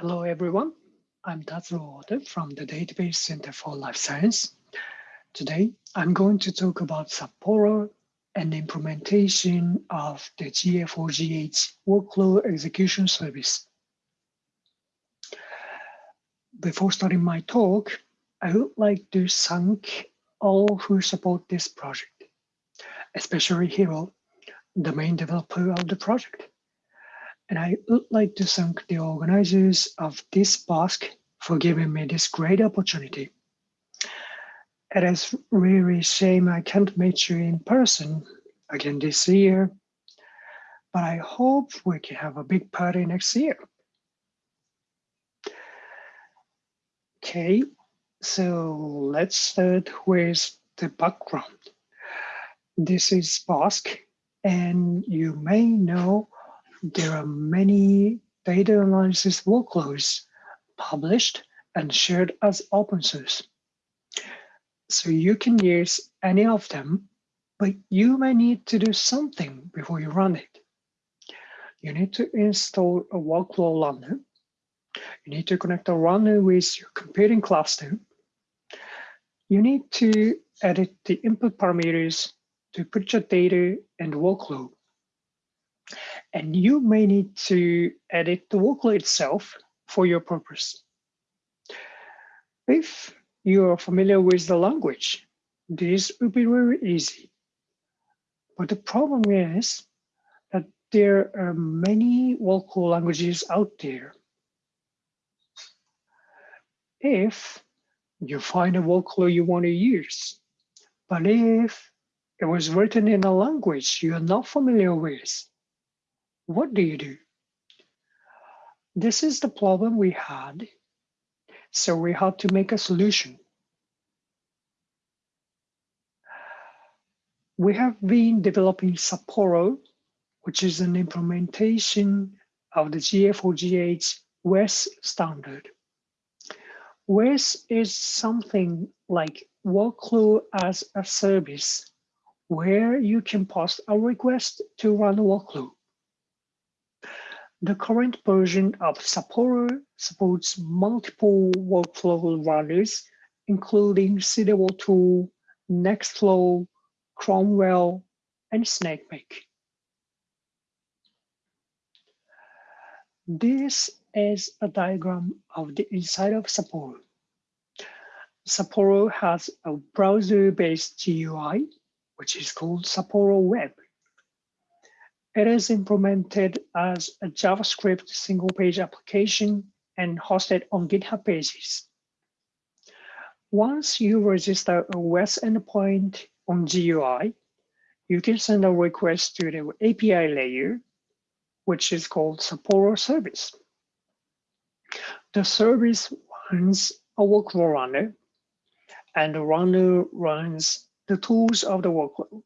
Hello, everyone. I'm Tatsuro Oda from the Database Center for Life Science. Today, I'm going to talk about Sapporo and implementation of the GA4GH workflow execution service. Before starting my talk, I would like to thank all who support this project, especially Hiro, the main developer of the project. And I would like to thank the organizers of this BOSC for giving me this great opportunity. It is really shame I can't meet you in person again this year, but I hope we can have a big party next year. Okay, so let's start with the background. This is BOSC, and you may know there are many data analysis workloads published and shared as open source. So you can use any of them, but you may need to do something before you run it. You need to install a workload runner. You need to connect a runner with your computing cluster. You need to edit the input parameters to put your data and workload. And you may need to edit the workload itself for your purpose. If you are familiar with the language, this will be very easy. But the problem is that there are many workflow languages out there. If you find a workflow you want to use, but if it was written in a language you are not familiar with, what do you do? This is the problem we had. So we had to make a solution. We have been developing Sapporo, which is an implementation of the GA4GH WES standard. WES is something like workflow as a service where you can post a request to run a workflow. The current version of Sapporo supports multiple workflow runners, including CDAO2, Nextflow, Cromwell, and SnakeMake. This is a diagram of the inside of Sapporo. Sapporo has a browser-based GUI, which is called Sapporo Web. It is implemented as a JavaScript single page application and hosted on GitHub pages. Once you register a WES endpoint on GUI, you can send a request to the API layer, which is called Sapporo service. The service runs a workflow runner, and the runner runs the tools of the workflow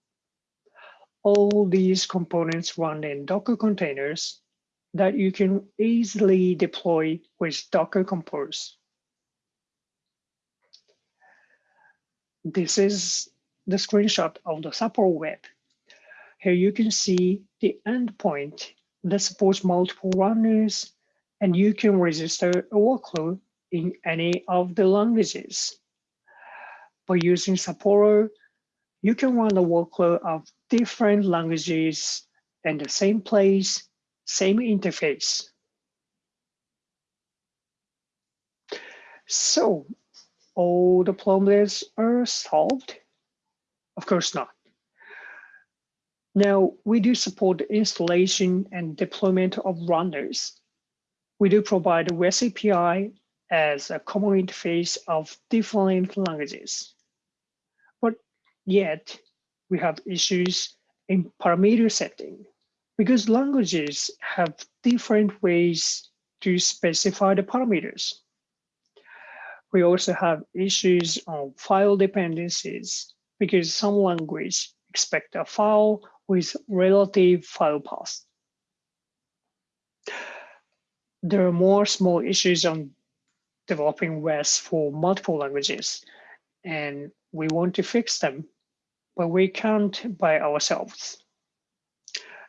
all these components run in Docker containers that you can easily deploy with Docker Compose. This is the screenshot of the Sapporo web. Here you can see the endpoint that supports multiple runners, and you can register a workload in any of the languages. By using Sapporo, you can run a workload of different languages in the same place, same interface. So all the problems are solved? Of course not. Now, we do support the installation and deployment of runners. We do provide REST API as a common interface of different languages. But yet we have issues in parameter setting because languages have different ways to specify the parameters. We also have issues on file dependencies because some language expect a file with relative file path. There are more small issues on developing WES for multiple languages, and we want to fix them, but we can't by ourselves.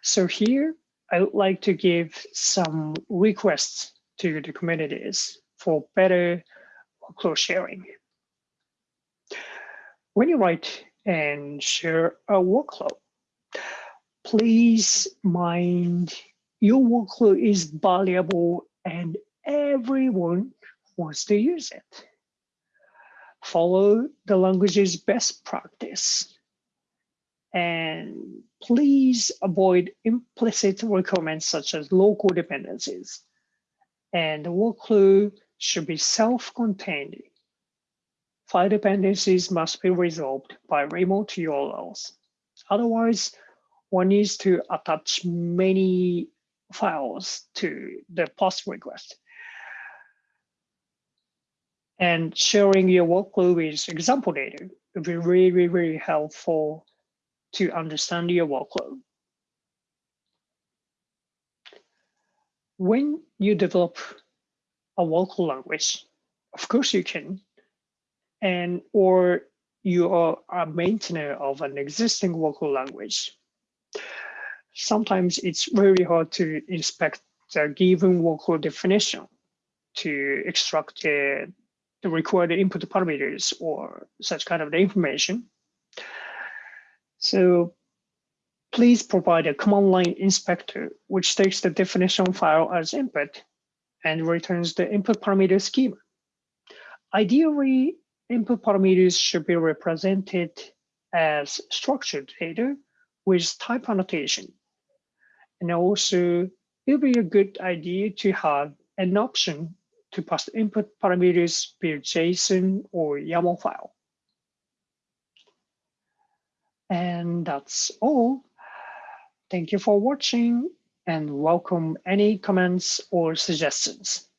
So here, I would like to give some requests to the communities for better workflow sharing. When you write and share a workflow, please mind your workflow is valuable and everyone wants to use it. Follow the language's best practice. And please avoid implicit requirements such as local dependencies. And the workflow should be self-contained. File dependencies must be resolved by remote URLs. Otherwise, one needs to attach many files to the post request. And sharing your workflow with example data would be really, really helpful to understand your workflow. When you develop a workflow language, of course you can, and or you are a maintainer of an existing workflow language. Sometimes it's very hard to inspect the given workflow definition to extract the, the required input parameters or such kind of the information. So please provide a command line inspector, which takes the definition file as input and returns the input parameter schema. Ideally, input parameters should be represented as structured data with type annotation. And also, it would be a good idea to have an option to pass input parameters via JSON or YAML file. And that's all. Thank you for watching and welcome any comments or suggestions.